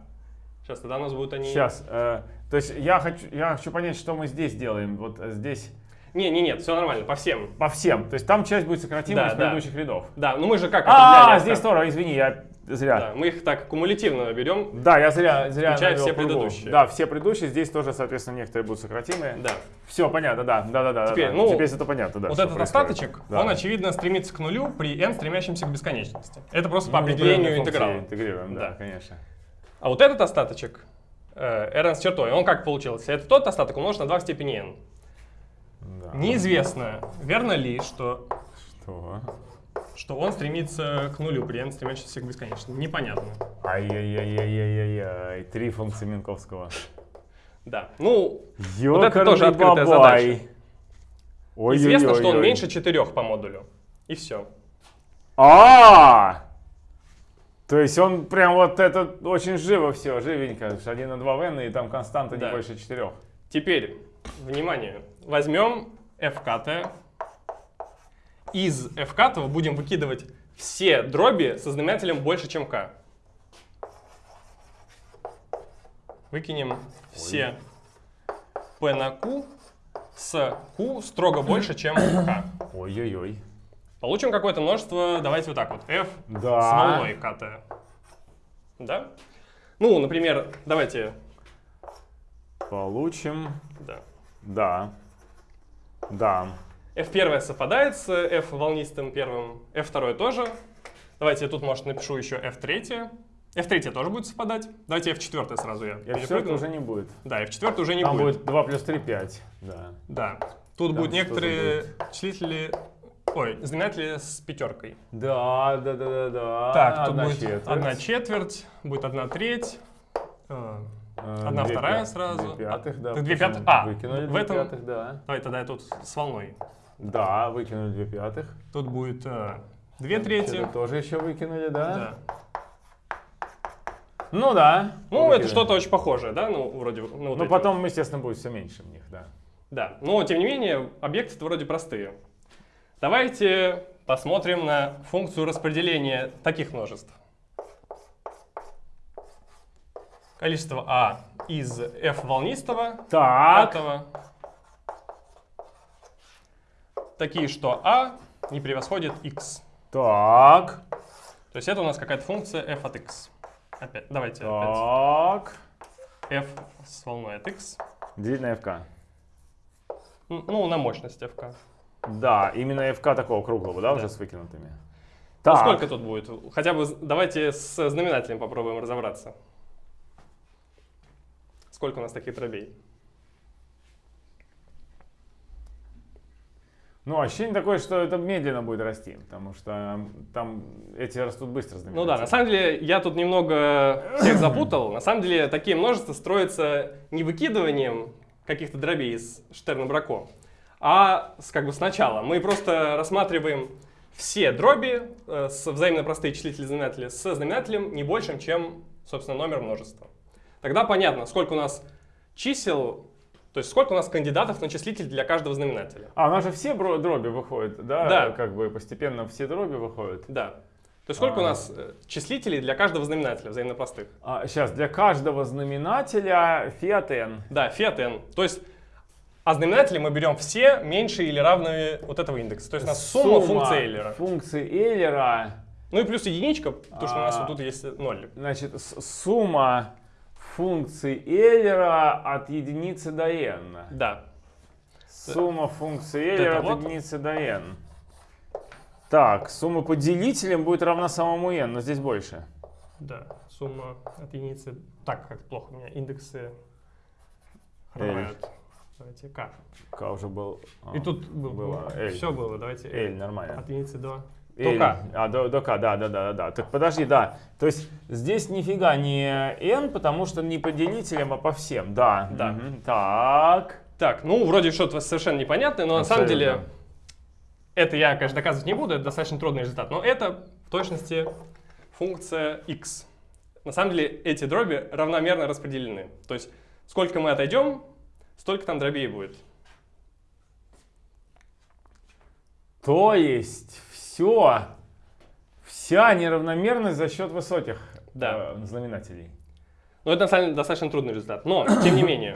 сейчас тогда у нас будут они... Сейчас. э, то есть я хочу, я хочу понять, что мы здесь делаем. Вот здесь Не, не, нет, все нормально, по всем. по всем. То есть там часть будет сократима Да, из да. предыдущих рядов. Да, ну мы же как А, здесь тоже, извини, я зря. Да, мы их так кумулятивно берем. Да, я зря, зря Включая все предыдущие. Да, все предыдущие. Здесь тоже, соответственно, некоторые будут сократимые. Да. Все, понятно, да, да, да, да. Теперь, да. ну, Теперь это понятно, да. вот этот происходит. остаточек, Да. он, очевидно, стремится к нулю при n, стремящемся к бесконечности. Это просто по Ну, определению интеграла. Интегрируем, да, Да. конечно. А вот этот остаточек, э, rn с чертой, он как получился? Это тот остаток умножен на 2 в степени n. Да. Неизвестно, верно ли, что, Что? что он стремится к нулю при n, стремящемся к бесконечности. Непонятно. Ай-яй-яй-яй-яй-яй. Три функции Минковского. Да. Ну, Ёкарный это тоже открытая бабай. задача. Ой-ой-ой-ой. известно, что он меньше 4 по модулю. И все. А! То есть он прям вот это очень живо все, живенько. 1 на 2 в n, и там константа не Да. больше 4. Теперь, внимание, возьмем fkt. Из fkt будем выкидывать все дроби со знаменателем больше, чем k. Выкинем все p на q с q строго больше, чем k. Ой-ой-ой. Получим какое-то множество, давайте вот так вот, f с Да. волной kt. Да? Ну, например, давайте, Получим. да, Да. Да. F1 совпадает с F волнистым первым, F2 тоже. Давайте я тут, может, напишу еще F3. F3 тоже будет совпадать. Давайте F4 сразу я Я все перепрыгну. уже не будет. Да, F4 уже не Там будет. будет 2 плюс 3, 5. Да. Да. Тут Там будут некоторые числители... Ой, знаменатели с пятеркой. Да, да, да, да, да. так, тут Одна будет четверть. одна четверть, будет одна треть. Э, Э, одна две вторая пя- сразу. Две пятых, да. Так, две пятых? А, Выкинули в две этом- пятых, да. Давай тогда я тут с волной. Да, выкинули две пятых. Тут будет э, две трети. Что-то тоже еще выкинули, да? Да. Ну да. Ну, это Выкинули. что-то очень похожее, да? Ну, вроде... Ну, вот Ну, эти вот. потом, естественно, будет все меньше в них, да. Да, но тем не менее объекты вроде простые. Давайте посмотрим на функцию распределения таких множеств. Количество А из f волнистого, Так. пятого. Такие, что А не превосходит x. Так. То есть это у нас какая-то функция f от x. Опять, давайте Так. опять. f с волной от x. Делить на fk. Ну, на мощность fk. Да, именно fk такого круглого, да, Да. уже с выкинутыми. Ну, Так. сколько тут будет? Хотя бы давайте с знаменателем попробуем разобраться. Сколько у нас таких дробей? Ну, ощущение такое, что это медленно будет расти, потому что там эти растут быстро. Ну да, на самом деле я тут немного всех *coughs* запутал. На самом деле такие множества строятся не выкидыванием каких-то дробей из Штерна-Брако, а с, как бы сначала. Мы просто рассматриваем все дроби э, с взаимно простые числители знаменатели с знаменателем не большим, чем, собственно, номер множества. Тогда понятно, сколько у нас чисел, то есть сколько у нас кандидатов на числитель для каждого знаменателя. А, у нас же все дроби выходят, да? Да. Как бы постепенно все дроби выходят. Да. То есть сколько у А. нас э, числителей для каждого знаменателя взаимно простых? А, сейчас, для каждого знаменателя фиат n. Да, фиат n. То есть, а знаменатели мы берем все меньше или равные вот этого индекса. То есть у нас сумма, функции Эйлера. Функции Эйлера, Ну и плюс единичка, потому что у нас А. вот тут есть ноль. значит, сумма функций Эйлера от единицы до n. Да. Сумма функции Эйлера от единицы до n. Так, сумма по делителям будет равна самому n, но здесь больше. Да, сумма от единицы. Так, как плохо у меня индексы L. хромают. Давайте k. К уже был. а, И тут был, было L. все было, давайте L, нормально. От единицы до... K. А, до, до К, да, да, да, да, да. Так подожди, да. То есть здесь нифига не n, потому что не по делителям, а по всем. Да. Да. Мгм. Так. Так, ну вроде что-то совершенно непонятное, но на самом деле Абсолютно. это я, конечно, доказывать не буду, это достаточно трудный результат, но это в точности функция x. На самом деле эти дроби равномерно распределены. То есть сколько мы отойдем, столько там дробей будет. То есть все, вся неравномерность за счет высоких Да. э, знаменателей. Но это на самом деле достаточно трудный результат. Но, *clears throat* тем не менее,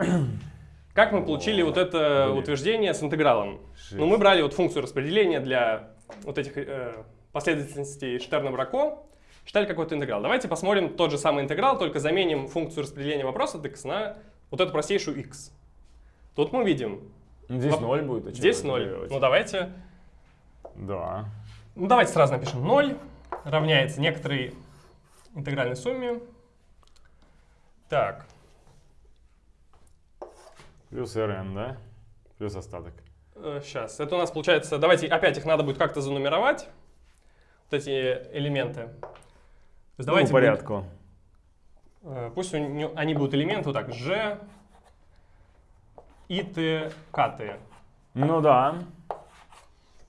как мы получили вот это Блин. утверждение с интегралом? Ну, мы брали вот функцию распределения для вот этих э, последовательностей Штерна-Брако, считали какой-то интеграл. Давайте посмотрим тот же самый интеграл, только заменим функцию распределения вопроса от x на вот эту простейшую x. Тут мы видим, Ну, Здесь Воп- 0 будет. а здесь это 0. делать? Ну, давайте, Да. Ну, давайте сразу напишем 0 равняется некоторой интегральной сумме. Так, Плюс rn, да? Плюс остаток. Сейчас. Это у нас получается... Давайте опять их надо будет как-то занумеровать. Вот эти элементы. Есть давайте ну, по будет- порядку. э, пусть нё- они будут элементы вот так. Ж, И, Т, К, Т. Ну да.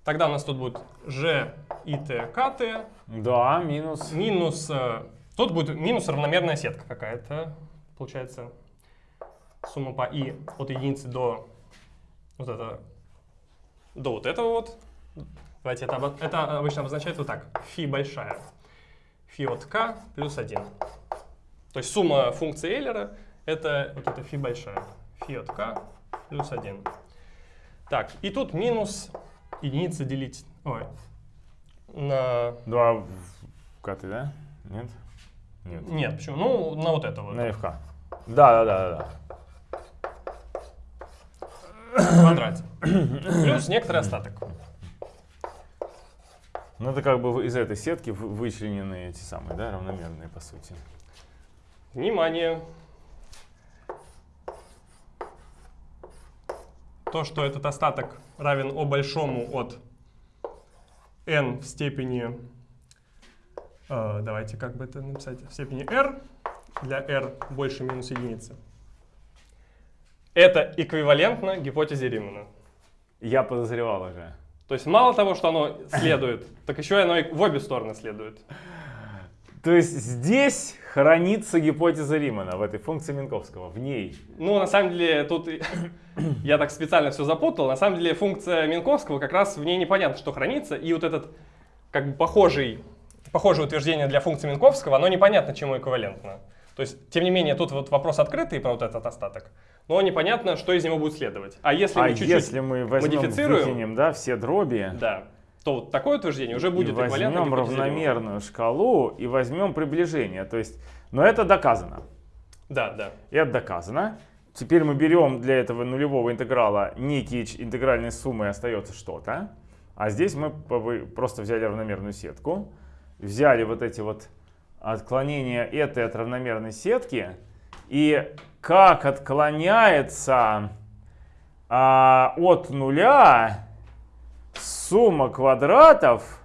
Тогда у нас тут будет Ж, И, Т, К, Т. Да, минус. Минус... э, Тут будет минус равномерная сетка какая-то. Получается сумма по И от единицы до вот это до вот этого вот. Давайте это, это обычно обозначает вот так. Фи большая. Фи от k плюс 1. То есть сумма функции Эйлера это вот это фи большая. Фи от k плюс 1. Так, и тут минус единица делить. Ой. На... 2 в каты, да? Нет? Нет. Нет, почему? Ну, на вот это вот. На FK. Да, да, да, да, да. в квадрате. Плюс некоторый остаток. Ну это как бы из этой сетки вы- вычленены эти самые, да, равномерные по сути. Внимание! То, что этот остаток равен О большому от n в степени, э, давайте как бы это написать, в степени r, для r больше минус единицы. Это эквивалентно гипотезе Римана. Я подозревал уже. То есть мало того, что оно следует, *laughs* так еще и оно и в обе стороны следует. То есть здесь хранится гипотеза Римана в этой функции Минковского, в ней. Ну, на самом деле, тут *coughs* я так специально все запутал. На самом деле, функция Минковского как раз в ней непонятно, что хранится. И вот этот, как бы, похожий, похожее утверждение для функции Минковского, оно непонятно, чему эквивалентно. То есть, тем не менее, тут вот вопрос открытый про вот этот остаток, но непонятно, что из него будет следовать. А если а мы чуть-чуть... если мы возьмем, модифицируем- да, все дроби, Да. То вот такое утверждение уже будет и возьмем равномерную шкалу и возьмем приближение. То есть, но это доказано. Да, да. Это доказано. Теперь мы берем для этого нулевого интеграла некие интегральные суммы, остается что-то. А здесь мы просто взяли равномерную сетку, взяли вот эти вот отклонения этой от равномерной сетки, и как отклоняется а, от нуля сумма квадратов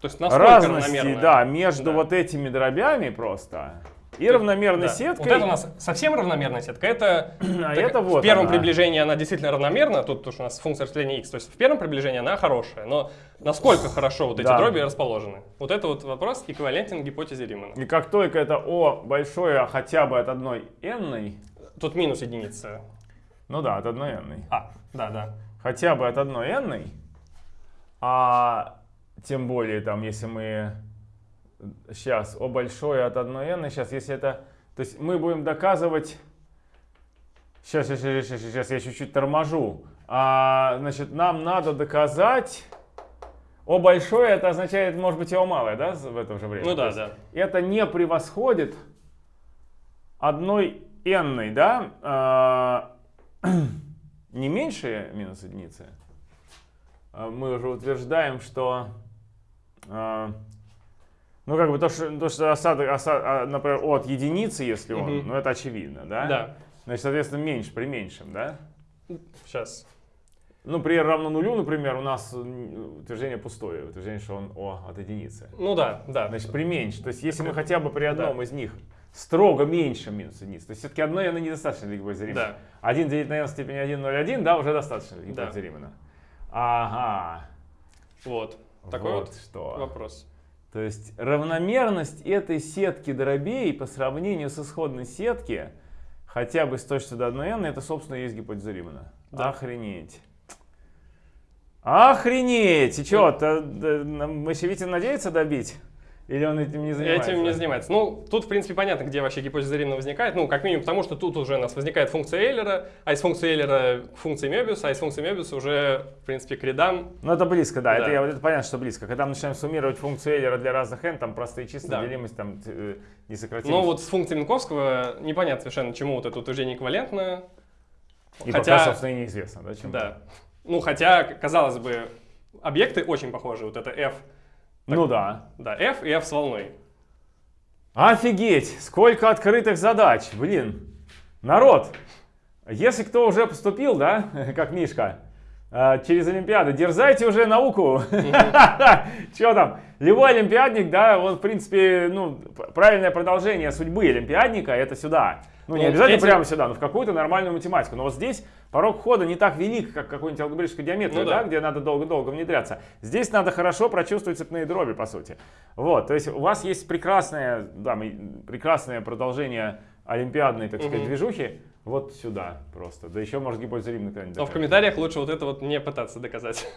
То есть разности, да, между Да. вот этими дробями просто и равномерной Да. сеткой. Вот это у нас совсем равномерная сетка. Это, *clears throat* А так, это вот в первом она. приближении она действительно равномерна. Тут уж у нас функция распределения x. То есть в первом приближении она хорошая. Но насколько хорошо вот эти Да. дроби расположены? Вот это вот вопрос эквивалентен гипотезе Римана. И как только это О большое хотя бы от одной n, Тут минус единица. ну да, от одной n, А, да, да. хотя бы от одной n, а тем более там, если мы сейчас О большое от одной n, сейчас, если это, то есть мы будем доказывать, сейчас, сейчас, сейчас, сейчас, я чуть-чуть торможу, а, значит, нам надо доказать, О большое это означает, может быть, и О малое, да, в это же время? Ну да, да. это не превосходит одной n, да, а, *clears throat* не меньше минус единицы. А Мы уже утверждаем, что, а, ну как бы то, что, то, что осадок, оса- а, например, от единицы, если он, Мгм. ну это очевидно, да? Да. Значит, соответственно, меньше при меньшем, да? Сейчас. Ну, при r равно нулю, например, у нас утверждение пустое, утверждение, что он о от единицы. Ну да, да. Значит, при меньше. То есть, если мы хотя бы при одном из них строго меньше минус единицы, то есть все-таки одной n недостаточно для гипотезы Римана. Да. 1 делить на n в степени 1, 0, 1, да, уже достаточно для Да. Ага. Вот. Такой вот, что. вопрос. То есть равномерность этой сетки дробей по сравнению с исходной сетки хотя бы с точностью до 1n, это, собственно, есть гипотеза Римана. Да. Охренеть. Охренеть! И что, то, да, Мощевитин надеется добить? Или он этим не занимается? Этим не занимается. Ну, тут, в принципе, понятно, где вообще гипотеза Римана возникает. Ну, как минимум, потому что тут уже у нас возникает функция Эйлера, а из функции Эйлера к функции Мебиуса, а из функции Мебиуса уже, в принципе, к рядам. Ну, это близко, да. Да. Это, я- это понятно, что близко. Когда мы начинаем суммировать функцию Эйлера для разных n, там простые числа, Да. делимость, там э, несократимость. Но вот с функцией Минковского непонятно совершенно, чему вот это утверждение эквивалентно. И хотя- пока, собственно, и неизвестно, да, чем. Да. Ну, хотя, казалось бы, объекты очень похожи. Вот это F, Ну да. да, F и F с волной. Офигеть, сколько открытых задач, блин. Народ, если кто уже поступил, да, *laughs* как Мишка, через Олимпиады, дерзайте уже науку. *laughs* Че там, любой олимпиадник, да, он, в принципе, ну, правильное продолжение судьбы олимпиадника, это сюда. Ну, не Ну, обязательно прямо сюда, но в какую-то нормальную математику. Но вот здесь порог входа не так велик, как какой-нибудь алгебраической геометрии, Ну да, где надо долго-долго внедряться. Здесь надо хорошо прочувствовать цепные дроби, по сути. Вот, то есть у вас есть прекрасное, да, прекрасное продолжение олимпиадной, так сказать, движухи. Вот сюда просто. Да еще, может, гипотеза Римна когда-нибудь Но в комментариях лучше вот это вот не пытаться доказать.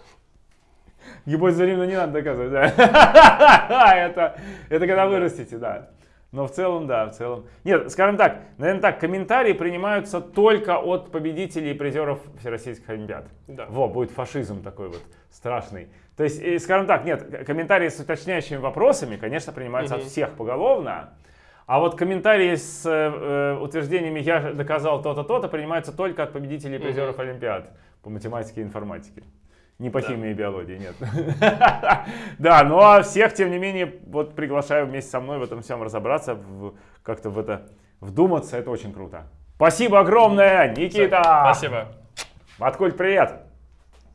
Гипотеза Римна не надо доказывать, да. *laughs* это, это когда вырастете, да. Но в целом, да, в целом. Нет, скажем так, наверное так, комментарии принимаются только от победителей и призеров Всероссийских Олимпиад. Да. Во, будет фашизм такой вот страшный. То есть, и, скажем так, нет, комментарии с уточняющими вопросами, конечно, принимаются от Мгм. всех поголовно. А вот комментарии с э, утверждениями «я доказал то-то, то-то» принимаются только от победителей и призеров Олимпиад по математике и информатике. Не по Да. химии и биологии, нет. *laughs* Да, ну а всех, тем не менее, вот приглашаю вместе со мной в этом всем разобраться, как-то в это вдуматься, это очень круто. Спасибо огромное, Никита! Спасибо. Маткуль, привет!